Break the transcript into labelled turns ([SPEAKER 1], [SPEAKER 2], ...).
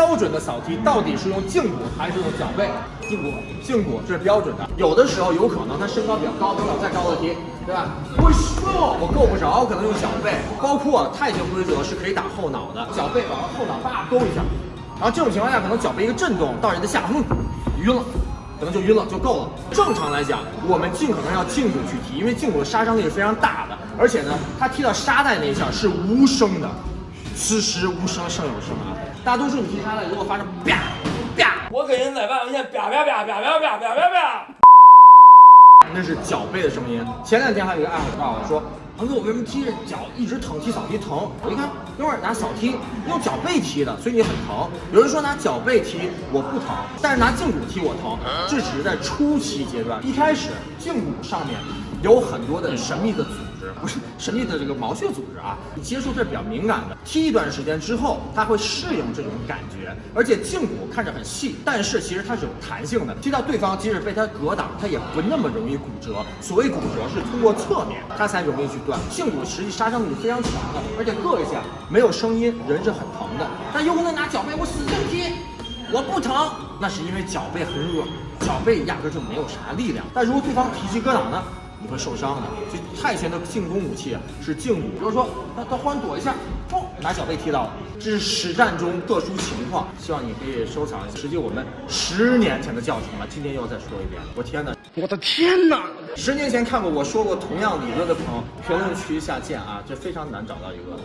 [SPEAKER 1] 标准的扫踢到底是用胫骨还是用脚背？
[SPEAKER 2] 胫骨，
[SPEAKER 1] 胫骨这是标准的。有的时候有可能他身高比较高，能有再高的踢，对吧？我说我够不着，可能用脚背。包括泰拳规则是可以打后脑的，脚背往后脑叭勾一下，然后这种情况下可能脚背一个震动到人的下方，晕了。可能就晕了就够了。正常来讲，我们尽可能要胫骨去踢，因为胫骨的杀伤力是非常大的，而且呢，它踢到沙袋那一下是无声的，此时无声胜有声啊！大多数你听他的如果发生啪啪，
[SPEAKER 2] 我给人在万有线啪啪啪啪啪啪啪啪啪，
[SPEAKER 1] 那是脚背的声音。前两天还有一个爱好告诉我说。鹏哥，我为什么踢着脚一直疼？踢扫踢疼？我一看，哥们儿拿扫踢用脚背踢的，所以你很疼。有人说拿脚背踢我不疼，但是拿胫骨踢我疼。这只是在初期阶段，一开始胫骨上面有很多的神秘的组织，不是神秘的这个毛血组织啊，你接触这比较敏感的。踢一段时间之后，它会适应这种感觉，而且胫骨看着很细，但是其实它是有弹性的。踢到对方，即使被它格挡，它也不那么容易骨折。所谓骨折是通过侧面，它才容易去。胫骨实际杀伤力是非常强的，而且硌一下没有声音，人是很疼的。但有可能拿脚背，我使劲踢，我不疼，那是因为脚背很软，脚背压根就没有啥力量。但如果对方提膝格挡呢，你会受伤的。所以泰拳的进攻武器是胫骨，比如说他他忽然躲一下，砰，拿脚背踢到了。这是实战中特殊情况，希望你可以收藏一下。实际我们十年前的教程了，今天又要再说一遍。我天哪！
[SPEAKER 2] 我的天哪！
[SPEAKER 1] 十年前看过我说过同样理论的朋友，评论区下见啊，这非常难找到一个。